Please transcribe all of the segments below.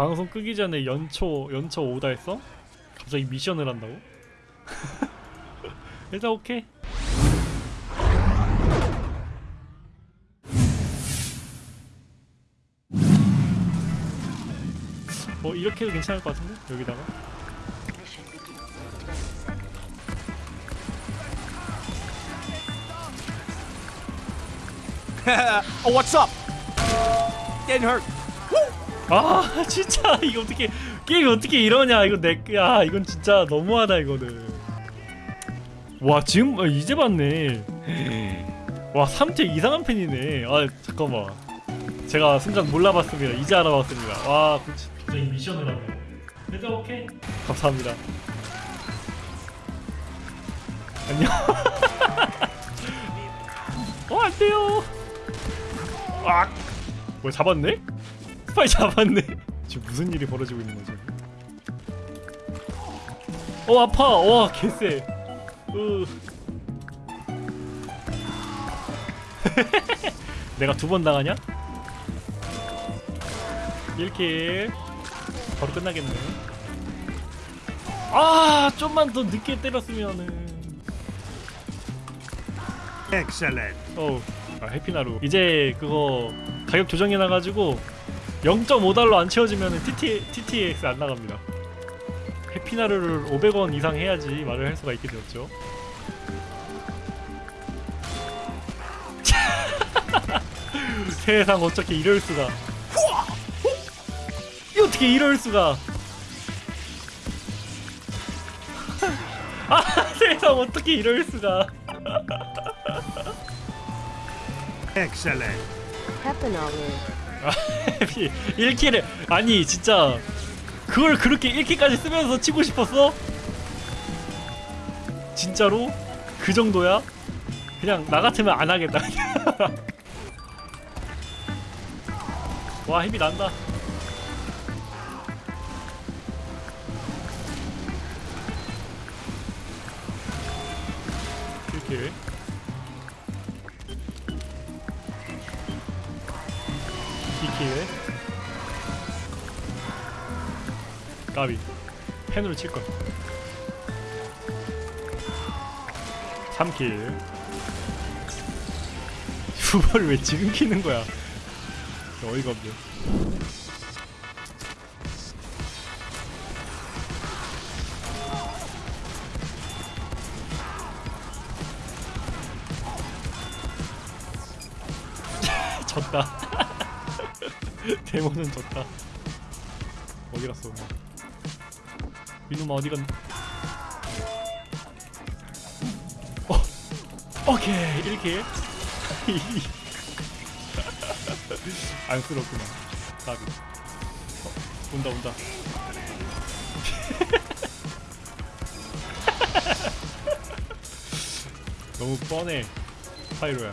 방송 끄기 전에 연초 연초 오다 했어? 갑자기 미션을 한다고? 일단 오케이. 뭐 이렇게 해도 괜찮을 것 같은데 여기다가 oh, what's up? Getting hurt. 아 진짜 이거 어떻게 게임이 어떻게 이러냐 이거 내야 이건 진짜 너무하다 이거는. 와 지금 아, 이제 봤네. 와 3태 이상한 팬이네. 아 잠깐만. 제가 순간 몰라봤습니다. 이제 알아봤습니다. 와 갑자기 미션을 하네. 일단 오케이. 감사합니다. 안녕. 어 안돼요. 아 뭐야 잡았네? 스파이 잡았네 지금 무슨 일이 벌어지고 있는 거지? 어 아파 와 개쎄 으. 내가 두 번 당하냐? 1킬 바로 끝나겠네 아 좀만 더 늦게 때렸으면은 Excellent. 어우 아, 해피나루 이제 그거 가격 조정해놔가지고 0.5달러 안 채워지면 TT, TTX 안 나갑니다. 해피나루를 500원 이상 해야지 말을 할 수가 있게 되었죠. 세상 어떻게 이럴 수가. 이 어떻게 이럴 수가. 아 세상 어떻게 이럴 수가. Excellent. 페프너를 아, 1킬을 아니 진짜 그걸 그렇게 1킬까지 쓰면서 치고 싶었어? 진짜로? 그 정도야? 그냥 나 같으면 안 하겠다 와 힘이 난다 펜으로 칠걸 3킬. 후보를 왜 지금 키는 거야? 어이가 없네. 졌다. 데모는 졌다. 어디 갔어 이놈아 어디 갔어 오케이 1킬 안쓰럽구나. 까비 어, 온다 온다. 너무 뻔해 파이로야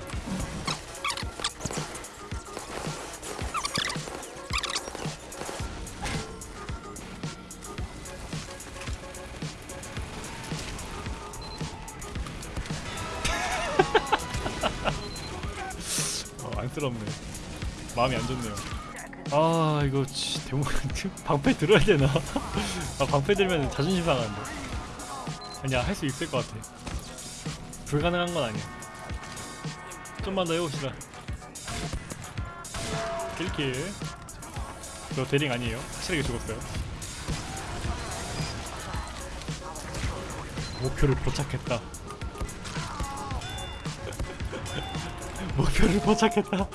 안쓰럽네. 마음이 안 좋네요. 아 이거 치, 대문 방패 들어야 되나? 아 방패 들면 자존심 상하는데. 아니야 할 수 있을 것 같아. 불가능한 건 아니야. 좀만 더 해봅시다. 1킬. 저 대링 아니에요? 확실하게 죽었어요. 목표를 포착했다 목표를 포착했다.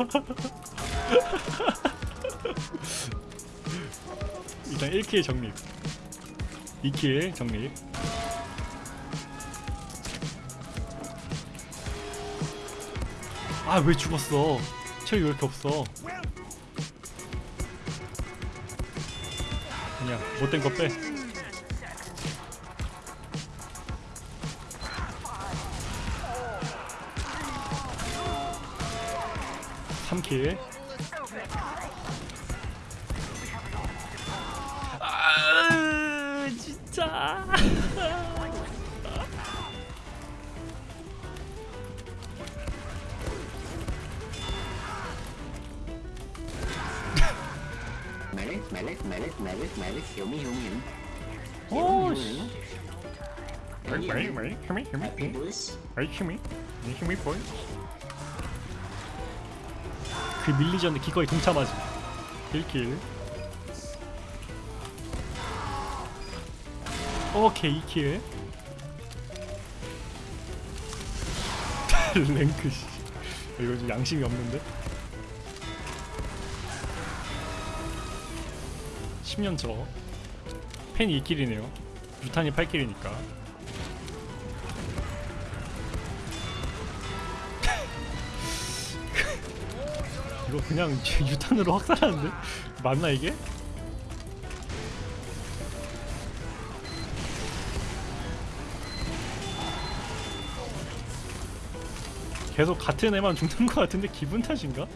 일단 1킬 정립. 2킬 정립. 아 왜 죽었어? 체력이 왜 이렇게 없어? 그냥 못된 거빼 삼킬 아 진짜 medic, medic, medic, medic, medic, heal me, heal me. heal me. 오 Heal 씨. me. 웨이 웨이 웨이 힘이 힘이 Happy bliss. 웨이 힘이 이 힘이 보이. 그 밀리지 않는 기꺼이 동참하지. 1킬. 오케이 2킬. 랭크 씨. 이거 좀 양심이 없는데. 10년 저. 팬이 2킬이네요. 유탄이 8킬이니까. 이거 그냥 유탄으로 확살하는데? 맞나 이게? 계속 같은 애만 죽는 것 같은데 기분 탓인가?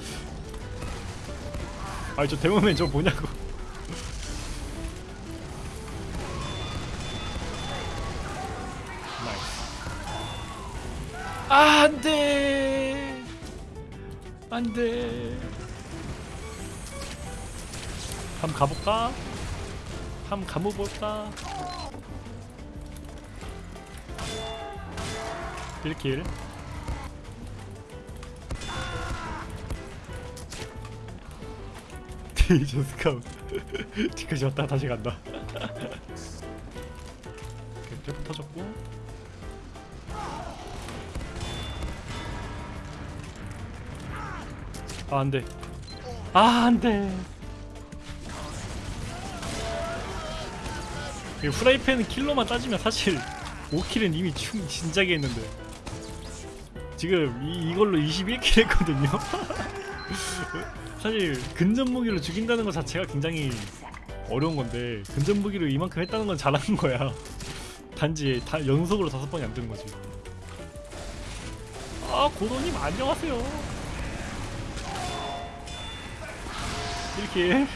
아니 저 데모맨 저 뭐냐고 아, 안돼 안돼 가볼까? 한번 가보볼까? 1킬. 디저 스카웃 뒤까지 왔다 다시 간다. 쭉 터졌고. 아 안돼. 아 안돼 이 프라이팬 킬로만 따지면 사실 5킬은 이미 충 진작에 했는데. 지금 이, 이걸로 21킬 했거든요. 사실 근접 무기로 죽인다는 것 자체가 굉장히 어려운 건데 근접 무기로 이만큼 했다는 건 잘하는 거야. 단지 다 연속으로 다섯 번이 안 되는 거지. 아 고도님 안녕하세요. 이렇게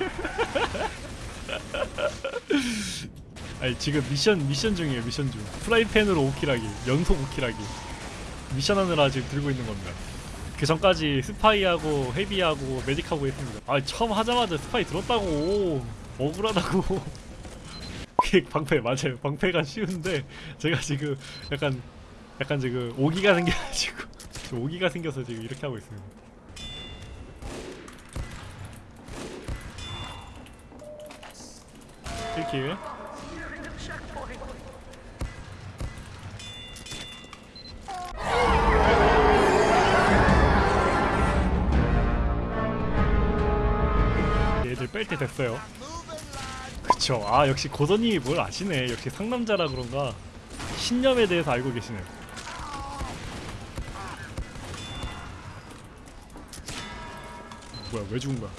아니 지금 미션 미션 중이에요 미션 중. 프라이팬으로 5 kill하기 연속 5 kill하기. 미션 하느라 지금 들고 있는 겁니다. 그 전까지 스파이하고 헤비하고 메딕하고 했습니다. 아 처음 하자마자 스파이 들었다고. 억울하다고. 방패 맞아요. 방패가 쉬운데 제가 지금 약간 약간 지금 오기가 생겨가지고 오기가 생겨서 지금 이렇게 하고 있습니다. 이렇게 뺄 때 됐어요. 그쵸. 아 역시 고선님이 뭘 아시네. 역시 상남자라 그런가 신념에 대해서 알고 계시네. 뭐야 왜 죽은 거야?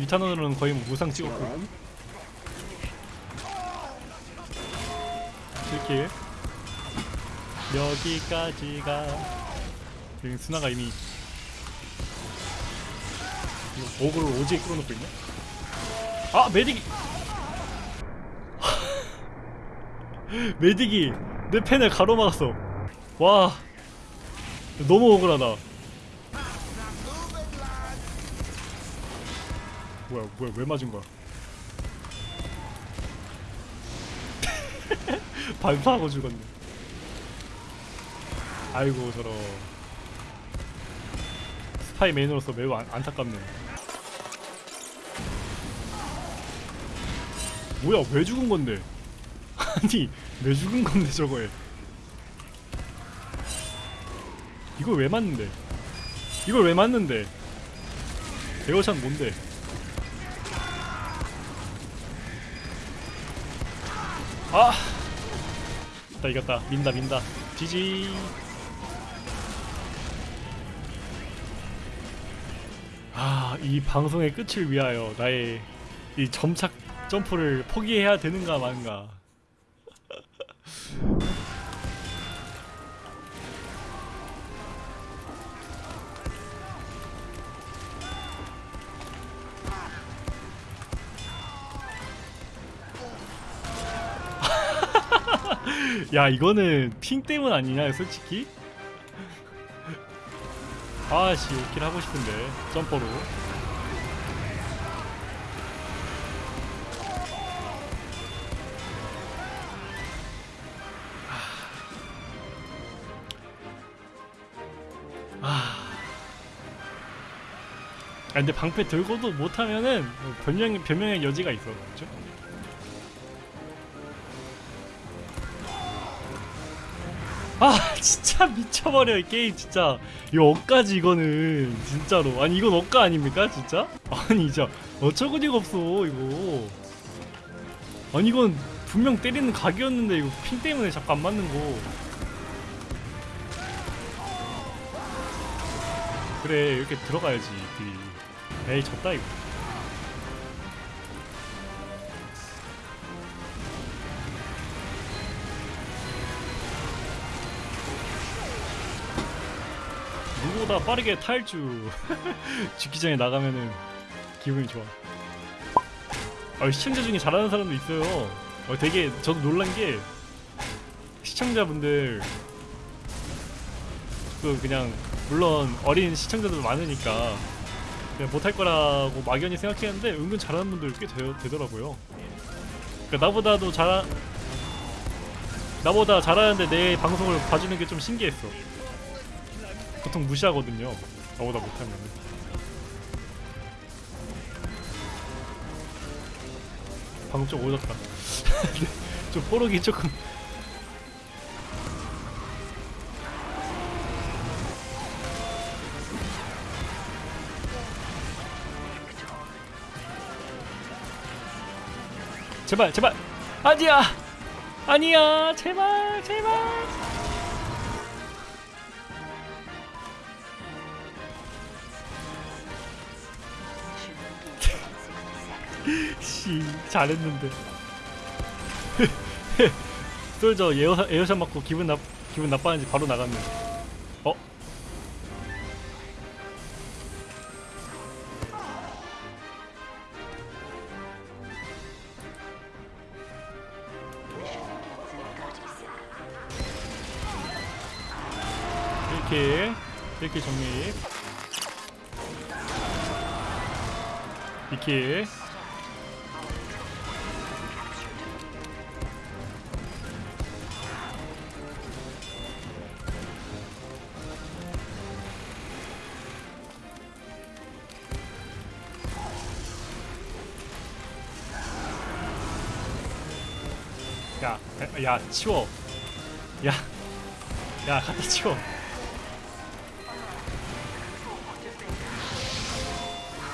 유탄원으로는 거의 뭐 무상 찍었고. 이렇게 여기까지가 여기 스나가 이미 이거 오그를 오지게 끌어놓고 있네. 아 메딕이! 메딕이 내 펜을 가로막았어. 와 너무 억울하다 뭐야 뭐야 왜 맞은 거야? 발파하고 죽었네. 아이고 저런. 스파이 메인으로서 매우 안, 안타깝네. 뭐야 왜 죽은 건데? 아니 왜 죽은 건데 저거에? 이걸 왜 맞는데? 이걸 왜 맞는데? 에어샷 뭔데 아! 나 이겼다. 민다, 민다. 지지. 아, 이 방송의 끝을 위하여 나의 이 점착 점프를 포기해야 되는가 말인가. 야 이거는 핑 때문 아니냐 솔직히? 아씨 킬 하고 싶은데. 점퍼로. 아. 아, 근데 방패 들고도 못하면은 뭐 변명 변명의 여지가 있어, 그렇죠? 아 진짜 미쳐버려 이 게임 진짜. 이거 억까지 이거는 진짜로. 아니 이건 억까 아닙니까 진짜? 아니 진짜. 어처구니가 없어 이거. 아니 이건 분명 때리는 각이었는데 이거 핑 때문에 자꾸 안 맞는 거. 그래 이렇게 들어가야지 딜이 에이 졌다 이거 보다 빠르게 탈주. 죽기 전에 나가면은 기분이 좋아. 아, 시청자 중에 잘하는 사람도 있어요. 어, 되게 저도 놀란 게 시청자분들 그 그냥 물론 어린 시청자들 많으니까 그냥 못할 거라고 막연히 생각했는데 은근 잘하는 분들 꽤 되, 되더라고요. 그러니까 나보다도 잘 나보다 잘하는데 내 방송을 봐주는 게 좀 신기했어 보통 무시하거든요. 나보다 못하면. 방금 좀 오졌다. 좀 뽀록이 조금. 제발 제발 아니야 아니야 제발 제발 씨 잘했는데 솔저 에어 에어샷 맞고 기분 나 기분 나빠는지 바로 나갔네. 어? 이렇게 이렇게 정리. 이렇게 야, 야, 야, 치워. 야, 야, 갖다 치워.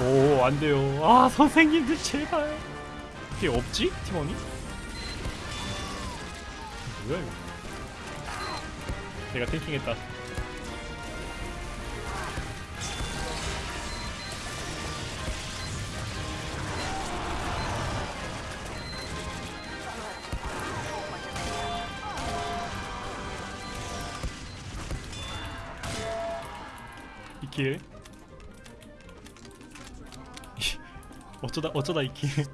오, 안 돼요. 아, 선생님들 제발. 이게 없지? 팀원이? 뭐야 이거? 내가 탱킹했다. 이킬. 어쩌다 어쩌다 이킬.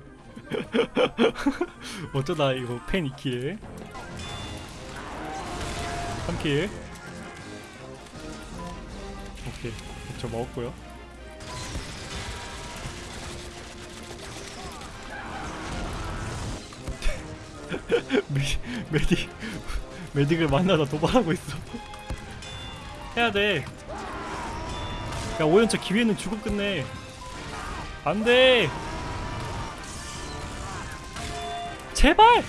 어쩌다 이거 팬 이킬. 3킬. 오케이. 저 먹었고요. 메, 메딕 메딕을 만나다 도발하고 있어. 해야 돼. 야 오연차 기회는 주고 끝내. 안돼. 제발.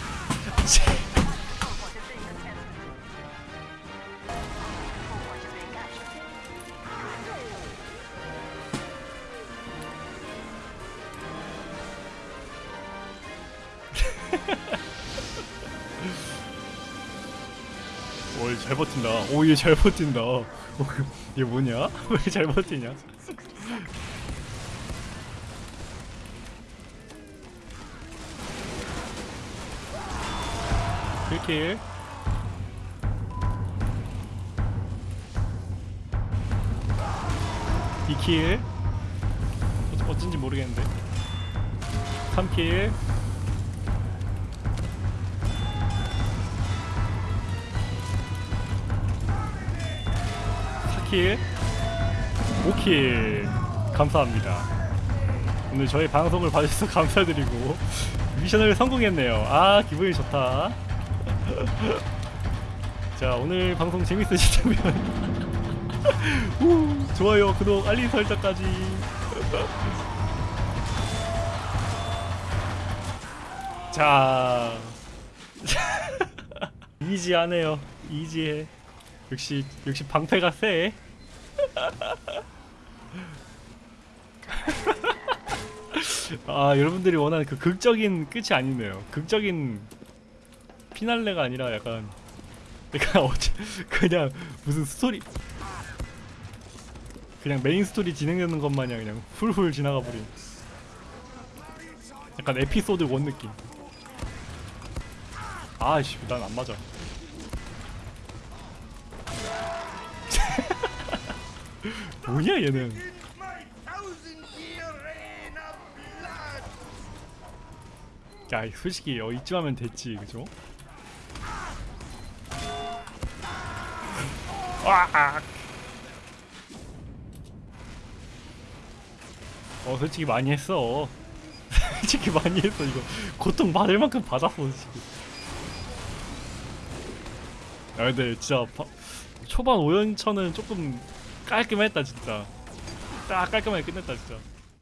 오, 얘 잘 버틴다. 오, 얘 뭐냐? 왜 잘 버티냐? 킬킬. 이킬 어, 어쩐지 모르겠는데. 3킬. 4킬. 5킬. 감사합니다. 오늘 저희 방송을 봐주셔서 감사드리고 미션을 성공했네요. 아 기분이 좋다. 자 오늘 방송 재밌으시다면 우, 좋아요 구독 알림 설정까지. 자 easy하네요. easy해. 역시 역시 방패가 세 아 여러분들이 원하는 그 극적인 끝이 아니네요. 극적인 피날레가 아니라 약간 약간 어째 그냥 무슨 스토리 그냥 메인 스토리 진행되는 것 마냥 그냥 훌훌 지나가 버린 약간 에피소드 원 느낌. 아이씨 난 안 맞아 뭐냐 얘는 야 솔직히 어, 이쯤 하면 됐지 그죠? 와! 어 솔직히 많이 했어 솔직히 많이 했어 이거 고통 받을 만큼 받았어 지금 아 근데 진짜 바, 초반 오연천은 조금 깔끔했다 진짜. 딱 깔끔하게 끝냈다 진짜